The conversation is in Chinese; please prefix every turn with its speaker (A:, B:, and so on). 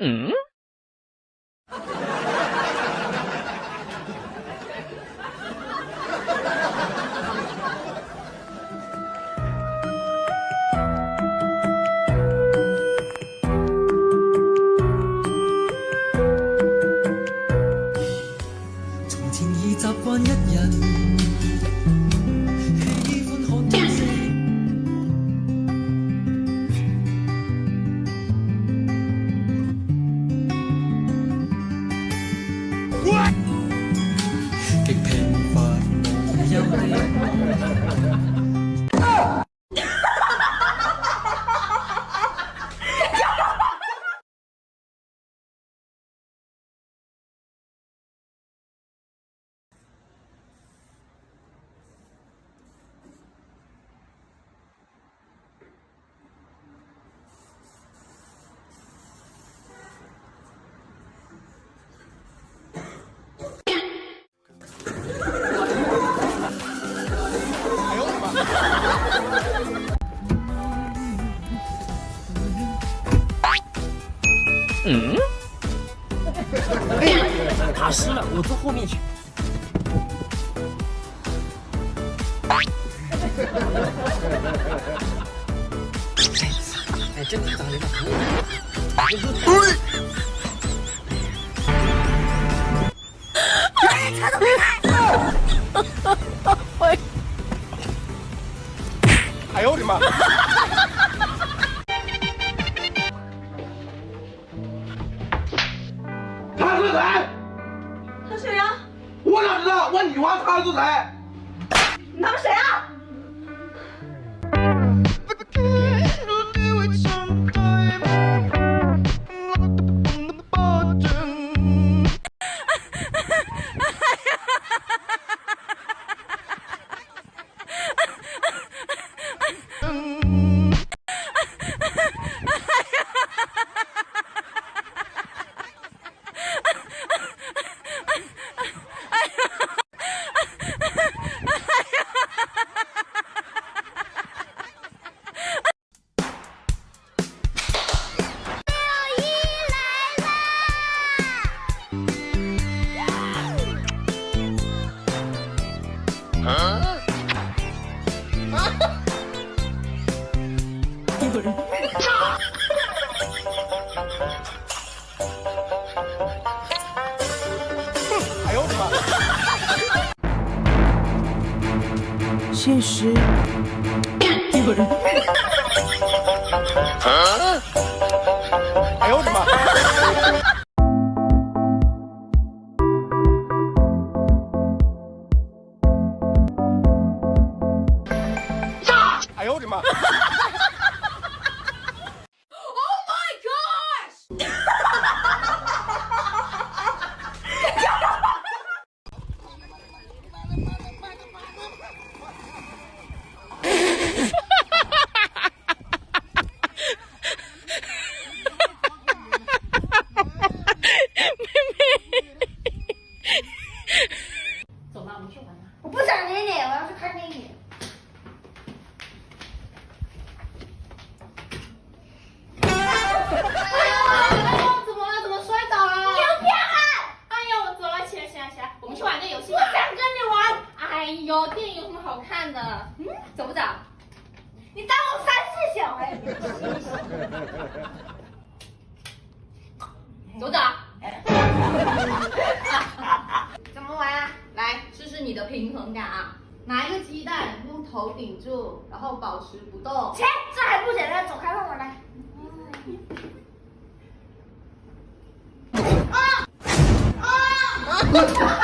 A: 嗯。
B: 从前已习惯一人，哈哈哈哈哈。
A: 嗯。打湿了，我坐后面去。哎，真的长得
C: 哎呦我的妈！我哪知道？问你话，他是谁？
D: 你他妈谁啊？
B: 现实一个人。
C: 哎呦我的妈！哎呦我的妈
D: ！Oh my gosh！走吧，我们去玩吧。
E: 我不想理你，我要去看电影。
D: 哎呦，怎么了？怎么摔倒了？
E: 你有骗人！
D: 哎呦，走了，起来，起来，起来，我们去玩个游戏吧。
E: 不想跟你玩，
D: 哎呦，电影有什么好看的？嗯，走不走？
E: 你当我三岁小孩？
D: 走不走？
E: 怎么玩啊？
D: 来试试你的平衡感啊！拿一个鸡蛋，用头顶住，然后保持不动。
E: 切，这还不简单，走开，让我来。啊啊啊！